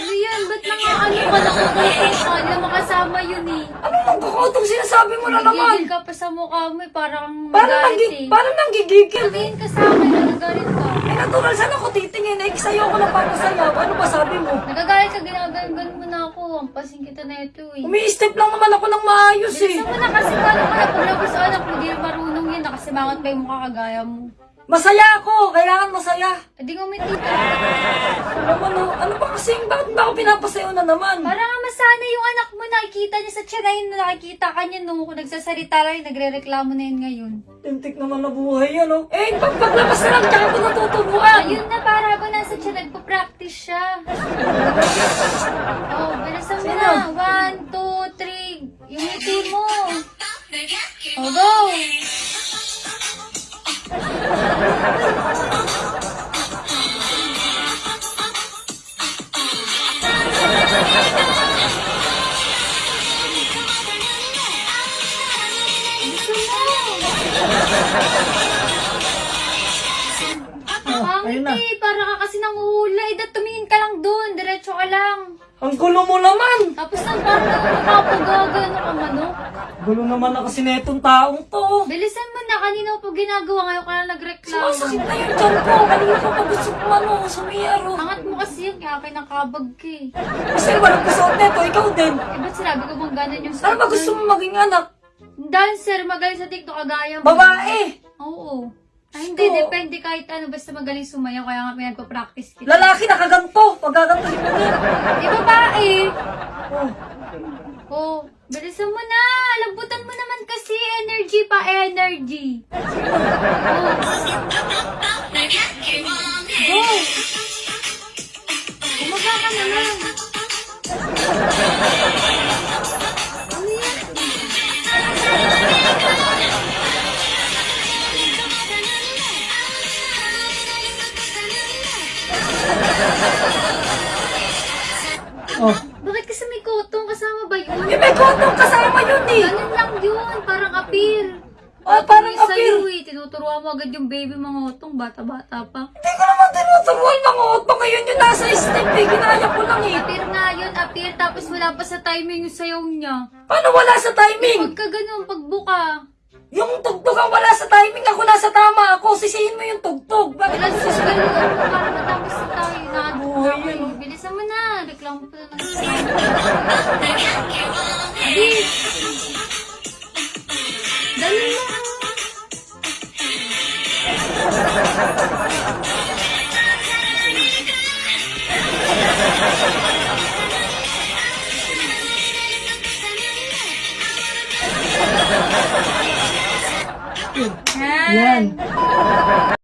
Lian, ba't nang ano ka na kung alam makasama yun eh? Nang kakotong sinasabi mo na naman? Nagigil ka pa sa mukha mo eh. Parang Parang, magalit nanggi, eh. parang nanggigigil. Sabihin ka sa akin na nagalit ka. Eh, natural, saan ako titingin? Eh, sa'yo ako napapasayaw. Ano ba sabi mo? Nagagalit ka, ginaganon mo na ako. Ampasin kita na ito eh. Umi-step lang naman ako ng maayos eh. Bilisan mo na kasi paano ka na paglabas sa anak, hindi marunong yun. Nakasimangot pa yung mukha kagaya mo. Masaya ako, kailangan masaya. Eh di ngumiti ka. Ano, ano, ano ba kasi, bakit ba ako pinapasayaw na naman? Para nga masana yung anak mo, nakikita niya sa tsirahin na nakikita ka niya nung kung nagsasalita lang, nagre-reklamo na yun ngayon. Tintik naman na buhay yan, oh. Eh, pag paglabas na lang, tsaka ako natutubuan. Ayun na, para ba nasa siya, nagpa-practice siya. Ang ayun na. para ka kasi nanguhula. Eh, dapat tumingin ka lang doon. Diretso ka lang. Ang gulo mo naman. Tapos nang parang nakapagaga, ano ka manok. Gulo naman na kasi netong taong to. Bilisan mo na, kanina ko pa ginagawa, ngayon ka na nagreklamo. Sumasakit na yung tiyan ko. Kanina ko pa gusto ko ano, sumiyaro. Angat mo kasi yun, kaya kinakabag ka eh. Kasi walang gusto neto, ikaw din. Eh, ba't sinabi ko bang ganun yung Ano ba gusto mo maging anak? Dancer, magaling sa TikTok, kagaya mo. Babae. Oo. Ay, hindi, Oo. depende kahit ano, basta magaling sumayaw, kaya nga pinagpa-practice kita. Lalaki nakaganto. Pagkagantohin mo din. Di babae? Oh. Oo. Bilisan mo na, lambutan mo naman kasi, energy pa, energy. Oo. Go! Umaga ka naman. Eh, kondom kasama yun eh. Ganun lang yun, parang appeal. Oh, parang sa'yo appeal. eh, tinuturuan mo agad yung baby mga otong, bata-bata pa. Hindi ko naman tinuturuan mga otong ngayon yung nasa step eh. Ginaya ko lang eh. Appeal nga yun, appeal, tapos wala pa sa timing yung sayaw niya. Paano wala sa timing? Huwag ka ganun, pagbuka. Yung tugtog ang wala sa timing. Ako nasa tama ako. Sisihin mo yung tugtog. Bakit Wala sa sisihin mo? galuan mo para matapos na tayo na Buhay na yun. kayo. Bilisan mo na, reklamo pa na Yan. Yan.